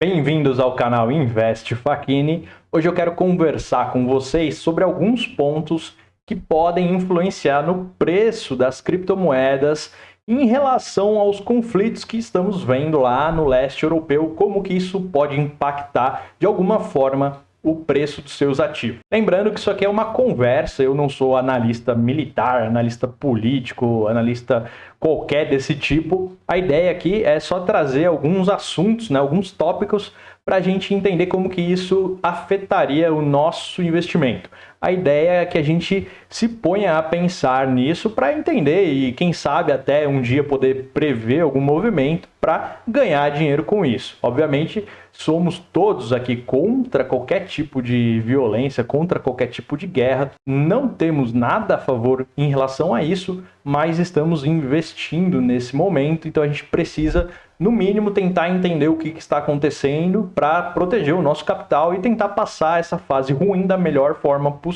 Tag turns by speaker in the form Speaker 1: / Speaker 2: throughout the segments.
Speaker 1: Bem-vindos ao canal Invest Facchini. Hoje eu quero conversar com vocês sobre alguns pontos que podem influenciar no preço das criptomoedas em relação aos conflitos que estamos vendo lá no leste europeu, como que isso pode impactar de alguma forma o preço dos seus ativos. Lembrando que isso aqui é uma conversa, eu não sou analista militar, analista político, analista qualquer desse tipo. A ideia aqui é só trazer alguns assuntos, né, alguns tópicos para a gente entender como que isso afetaria o nosso investimento. A ideia é que a gente se ponha a pensar nisso para entender e quem sabe até um dia poder prever algum movimento para ganhar dinheiro com isso. Obviamente, somos todos aqui contra qualquer tipo de violência, contra qualquer tipo de guerra. Não temos nada a favor em relação a isso, mas estamos investindo nesse momento, então a gente precisa no mínimo, tentar entender o que, está acontecendo para proteger o nosso capital e tentar passar essa fase ruim da melhor forma possível.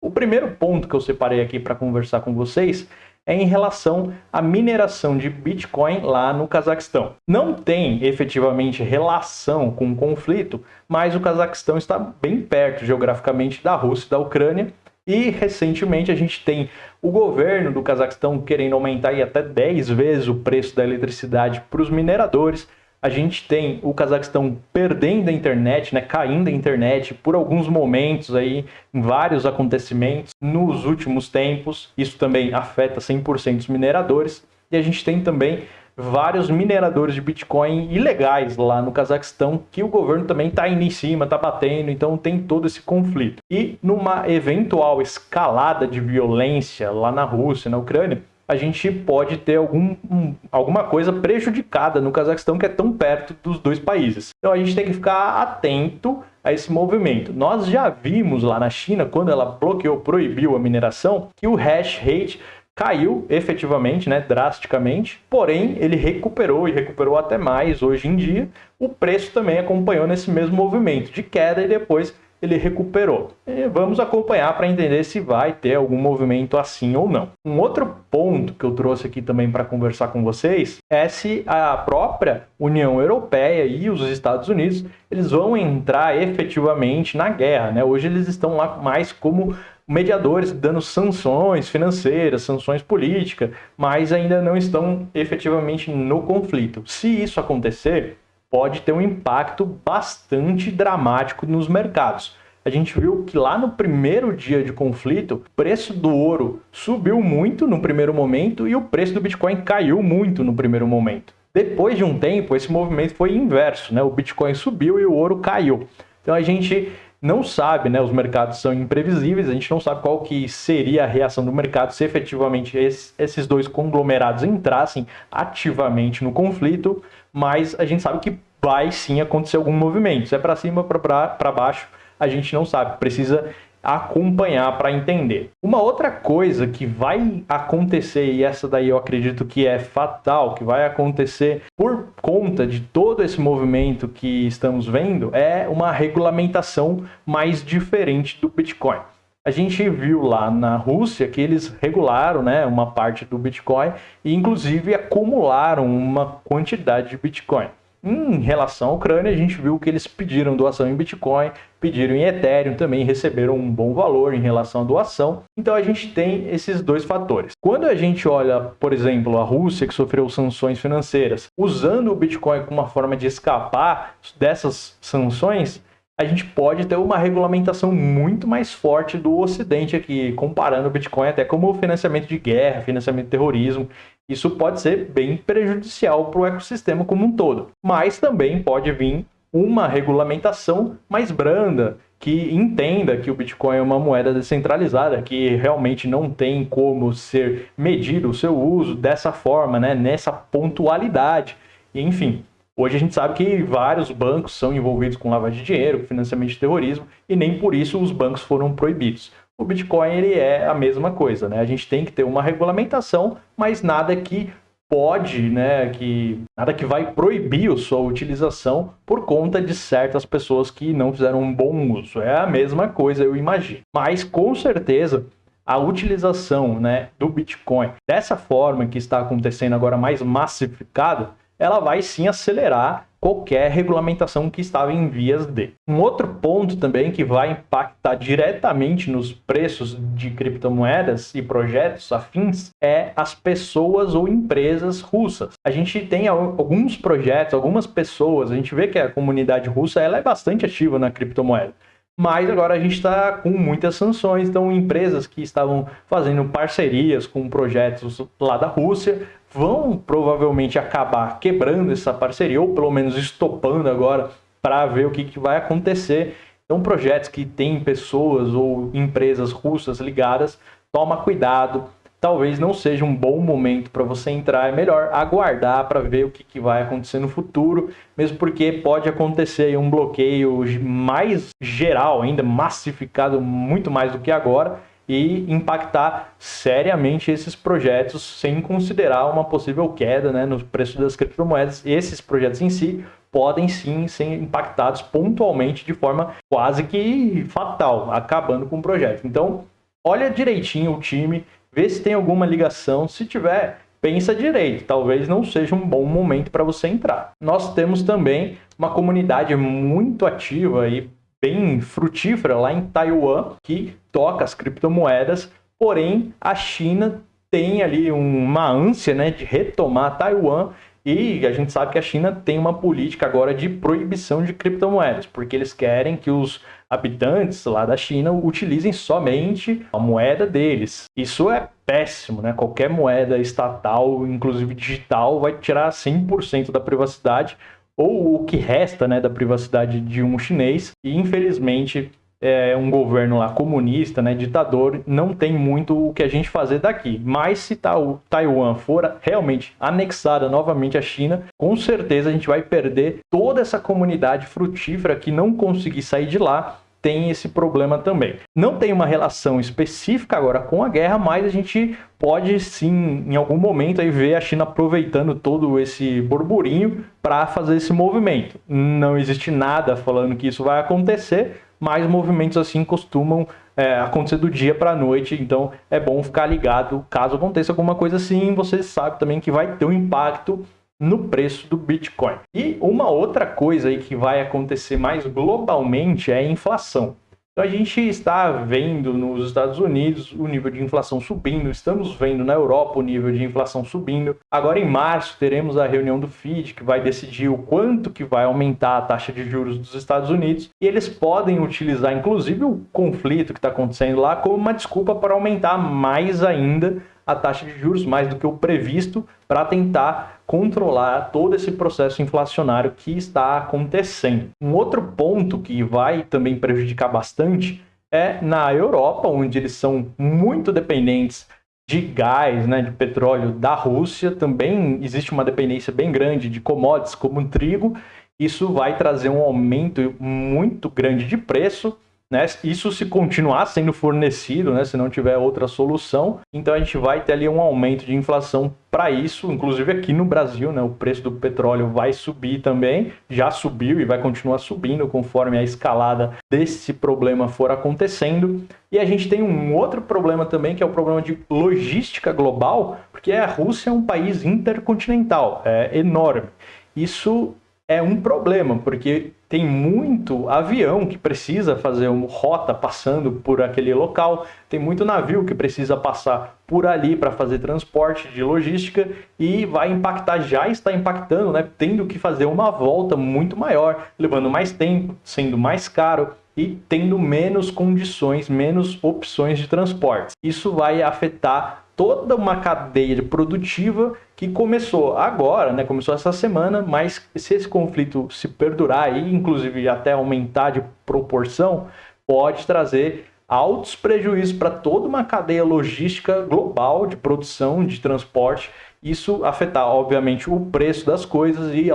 Speaker 1: O primeiro ponto que eu separei aqui para conversar com vocês é em relação à mineração de Bitcoin lá no Cazaquistão. Não tem efetivamente relação com o conflito, mas o Cazaquistão está bem perto geograficamente da Rússia e da Ucrânia, e recentemente a gente tem o governo do Cazaquistão querendo aumentar até 10 vezes o preço da eletricidade para os mineradores. A gente tem o Cazaquistão perdendo a internet, né, caindo a internet por alguns momentos aí, em vários acontecimentos nos últimos tempos. Isso também afeta 100% os mineradores. E a gente tem também vários mineradores de Bitcoin ilegais lá no Cazaquistão, que o governo também está indo em cima, está batendo, então tem todo esse conflito. E numa eventual escalada de violência lá na Rússia, na Ucrânia, a gente pode ter algum, um, alguma coisa prejudicada no Cazaquistão, que é tão perto dos dois países. Então a gente tem que ficar atento a esse movimento. Nós já vimos lá na China, quando ela bloqueou, proibiu a mineração, que o hash rate caiu efetivamente, né, drasticamente, porém ele recuperou e recuperou até mais hoje em dia. O preço também acompanhou nesse mesmo movimento de queda e depois ele recuperou. E vamos acompanhar para entender se vai ter algum movimento assim ou não. Um outro ponto que eu trouxe aqui também para conversar com vocês é se a própria União Europeia e os Estados Unidos eles vão entrar efetivamente na guerra. Né? Hoje eles estão lá mais como mediadores dando sanções financeiras, sanções políticas, mas ainda não estão efetivamente no conflito. Se isso acontecer, pode ter um impacto bastante dramático nos mercados. A gente viu que lá no primeiro dia de conflito, o preço do ouro subiu muito no primeiro momento e o preço do Bitcoin caiu muito no primeiro momento. Depois de um tempo, esse movimento foi inverso, né? O Bitcoin subiu e o ouro caiu. Então a gente não sabe, né? Os mercados são imprevisíveis, a gente não sabe qual que seria a reação do mercado se efetivamente esses dois conglomerados entrassem ativamente no conflito, mas a gente sabe que vai sim acontecer algum movimento. Se é para cima para baixo, a gente não sabe. Precisa acompanhar para entender. Uma outra coisa que vai acontecer, e essa daí eu acredito que é fatal, que vai acontecer por conta de todo esse movimento que estamos vendo, é uma regulamentação mais diferente do Bitcoin. A gente viu lá na Rússia que eles regularam né, uma parte do Bitcoin e inclusive acumularam uma quantidade de Bitcoin. Em relação à Ucrânia, a gente viu que eles pediram doação em Bitcoin, pediram em Ethereum, também receberam um bom valor em relação à doação. Então a gente tem esses dois fatores. Quando a gente olha, por exemplo, a Rússia, que sofreu sanções financeiras, usando o Bitcoin como uma forma de escapar dessas sanções, a gente pode ter uma regulamentação muito mais forte do Ocidente aqui, comparando o Bitcoin até como financiamento de guerra, financiamento de terrorismo. Isso pode ser bem prejudicial para o ecossistema como um todo. Mas também pode vir uma regulamentação mais branda, que entenda que o Bitcoin é uma moeda descentralizada, que realmente não tem como ser medido o seu uso dessa forma, né, nessa pontualidade. Enfim, Hoje a gente sabe que vários bancos são envolvidos com lavagem de dinheiro, financiamento de terrorismo, e nem por isso os bancos foram proibidos. O Bitcoin ele é a mesma coisa, né? A gente tem que ter uma regulamentação, mas nada que pode, né, que nada que vai proibir a sua utilização por conta de certas pessoas que não fizeram um bom uso. É a mesma coisa, eu imagino. Mas com certeza a utilização, né, do Bitcoin dessa forma que está acontecendo agora mais massificado, ela vai sim acelerar qualquer regulamentação que estava em vias de. Um outro ponto também que vai impactar diretamente nos preços de criptomoedas e projetos afins é as pessoas ou empresas russas. A gente tem alguns projetos, algumas pessoas, a gente vê que a comunidade russa ela é bastante ativa na criptomoeda. Mas agora a gente está com muitas sanções, então empresas que estavam fazendo parcerias com projetos lá da Rússia vão provavelmente acabar quebrando essa parceria, ou pelo menos estopando agora para ver o que, que vai acontecer. Então, projetos que têm pessoas ou empresas russas ligadas, toma cuidado. Talvez não seja um bom momento para você entrar, é melhor aguardar para ver o que, que vai acontecer no futuro, mesmo porque pode acontecer um bloqueio mais geral, ainda massificado muito mais do que agora, e impactar seriamente esses projetos sem considerar uma possível queda né, no preço das criptomoedas. Esses projetos em si podem sim ser impactados pontualmente de forma quase que fatal, acabando com o projeto. Então, olha direitinho o time, vê se tem alguma ligação. Se tiver, pensa direito, talvez não seja um bom momento para você entrar. Nós temos também uma comunidade muito ativa e bem frutífera lá em Taiwan, que toca as criptomoedas, porém a China tem ali uma ânsia né, de retomar Taiwan e a gente sabe que a China tem uma política agora de proibição de criptomoedas, porque eles querem que os habitantes lá da China utilizem somente a moeda deles. Isso é péssimo, né? Qualquer moeda estatal, inclusive digital, vai tirar 100% da privacidade ou o que resta né, da privacidade de um chinês, e infelizmente é, um governo lá comunista, né, ditador, não tem muito o que a gente fazer daqui. Mas se Taiwan for realmente anexada novamente à China, com certeza a gente vai perder toda essa comunidade frutífera que não conseguir sair de lá tem esse problema também. Não tem uma relação específica agora com a guerra, mas a gente pode sim, em algum momento, aí ver a China aproveitando todo esse burburinho para fazer esse movimento. Não existe nada falando que isso vai acontecer, mas movimentos assim costumam é, acontecer do dia para a noite, então é bom ficar ligado caso aconteça alguma coisa assim. Você sabe também que vai ter um impacto no preço do Bitcoin. E uma outra coisa aí que vai acontecer mais globalmente é a inflação. Então a gente está vendo nos Estados Unidos o nível de inflação subindo, estamos vendo na Europa o nível de inflação subindo. Agora em março teremos a reunião do FID que vai decidir o quanto que vai aumentar a taxa de juros dos Estados Unidos e eles podem utilizar inclusive o conflito que está acontecendo lá como uma desculpa para aumentar mais ainda a taxa de juros mais do que o previsto para tentar controlar todo esse processo inflacionário que está acontecendo. Um outro ponto que vai também prejudicar bastante é na Europa, onde eles são muito dependentes de gás, né, de petróleo da Rússia, também existe uma dependência bem grande de commodities como trigo. Isso vai trazer um aumento muito grande de preço né? Isso se continuar sendo fornecido, né? se não tiver outra solução, então a gente vai ter ali um aumento de inflação para isso, inclusive aqui no Brasil, né? o preço do petróleo vai subir também, já subiu e vai continuar subindo conforme a escalada desse problema for acontecendo. E a gente tem um outro problema também, que é o problema de logística global, porque a Rússia é um país intercontinental, é enorme. Isso é um problema, porque tem muito avião que precisa fazer uma rota passando por aquele local, tem muito navio que precisa passar por ali para fazer transporte de logística e vai impactar, já está impactando, né, tendo que fazer uma volta muito maior, levando mais tempo, sendo mais caro e tendo menos condições, menos opções de transporte. Isso vai afetar toda uma cadeia produtiva que começou agora, né, começou essa semana, mas se esse conflito se perdurar e inclusive até aumentar de proporção, pode trazer altos prejuízos para toda uma cadeia logística global de produção, de transporte. Isso afetar, obviamente, o preço das coisas e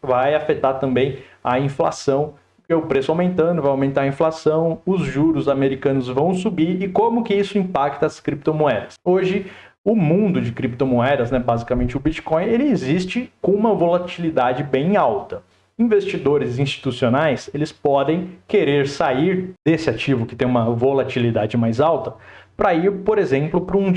Speaker 1: vai afetar também a inflação, o preço aumentando, vai aumentar a inflação, os juros americanos vão subir e como que isso impacta as criptomoedas. Hoje, o mundo de criptomoedas, né, basicamente o Bitcoin, ele existe com uma volatilidade bem alta. Investidores institucionais, eles podem querer sair desse ativo que tem uma volatilidade mais alta para ir, por exemplo, para um,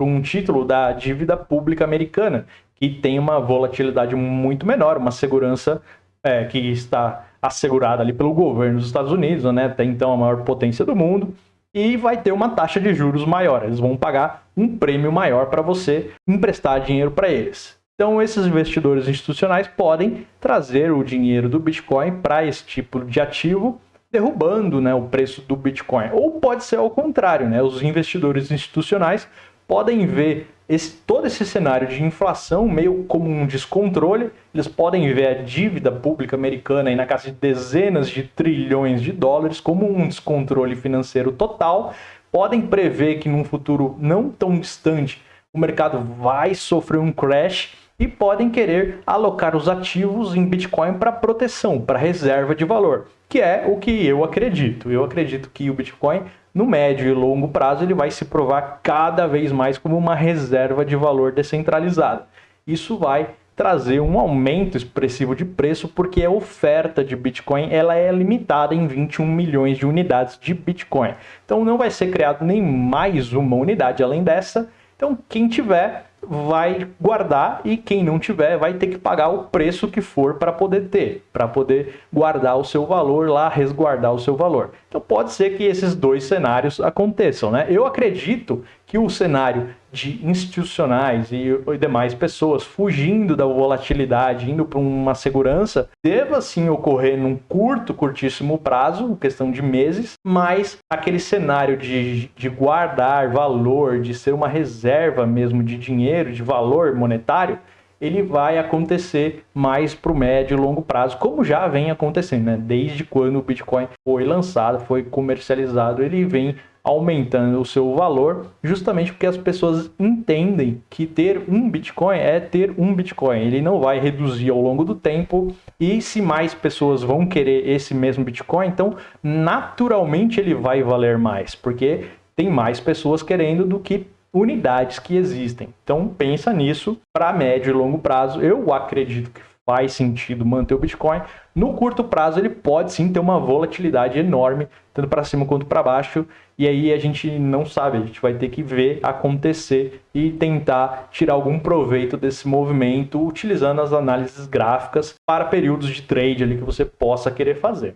Speaker 1: um título da dívida pública americana, que tem uma volatilidade muito menor, uma segurança é, que está assegurada ali pelo governo dos Estados Unidos, né? Até então a maior potência do mundo, e vai ter uma taxa de juros maior. Eles vão pagar um prêmio maior para você emprestar dinheiro para eles. Então, esses investidores institucionais podem trazer o dinheiro do Bitcoin para esse tipo de ativo, derrubando né, o preço do Bitcoin. Ou pode ser ao contrário, né? os investidores institucionais podem ver esse, todo esse cenário de inflação meio como um descontrole. Eles podem ver a dívida pública americana aí na casa de dezenas de trilhões de dólares como um descontrole financeiro total. Podem prever que num futuro não tão distante o mercado vai sofrer um crash e podem querer alocar os ativos em Bitcoin para proteção, para reserva de valor, que é o que eu acredito. Eu acredito que o Bitcoin no médio e longo prazo ele vai se provar cada vez mais como uma reserva de valor descentralizada. Isso vai trazer um aumento expressivo de preço porque a oferta de Bitcoin ela é limitada em 21 milhões de unidades de Bitcoin. Então não vai ser criado nem mais uma unidade além dessa. Então quem tiver vai guardar e quem não tiver vai ter que pagar o preço que for para poder ter, para poder guardar o seu valor lá, resguardar o seu valor. Então pode ser que esses dois cenários aconteçam, né? Eu acredito que o cenário de institucionais e demais pessoas fugindo da volatilidade, indo para uma segurança, deva sim ocorrer num curto, curtíssimo prazo, questão de meses, mas aquele cenário de, de guardar valor, de ser uma reserva mesmo de dinheiro, de valor monetário, ele vai acontecer mais para o médio e longo prazo, como já vem acontecendo, né? Desde quando o Bitcoin foi lançado, foi comercializado, ele vem aumentando o seu valor, justamente porque as pessoas entendem que ter um Bitcoin é ter um Bitcoin. Ele não vai reduzir ao longo do tempo e se mais pessoas vão querer esse mesmo Bitcoin, então naturalmente ele vai valer mais, porque tem mais pessoas querendo do que unidades que existem. Então pensa nisso para médio e longo prazo. Eu acredito que faz sentido manter o Bitcoin. No curto prazo ele pode sim ter uma volatilidade enorme, tanto para cima quanto para baixo, e aí a gente não sabe, a gente vai ter que ver acontecer e tentar tirar algum proveito desse movimento utilizando as análises gráficas para períodos de trade ali que você possa querer fazer.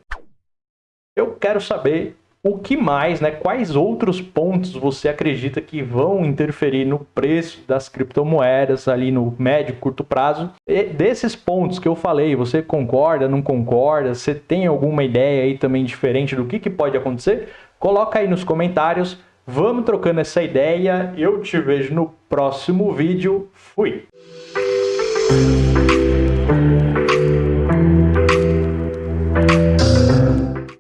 Speaker 1: Eu quero saber o que mais, né? Quais outros pontos você acredita que vão interferir no preço das criptomoedas ali no médio, curto prazo? E desses pontos que eu falei, você concorda, não concorda? Você tem alguma ideia aí também diferente do que, que pode acontecer? Coloca aí nos comentários. Vamos trocando essa ideia. Eu te vejo no próximo vídeo. Fui!